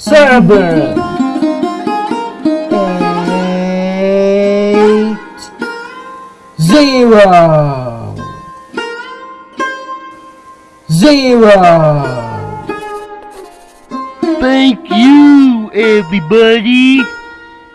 seven, eight, zero, zero. Thank you, everybody.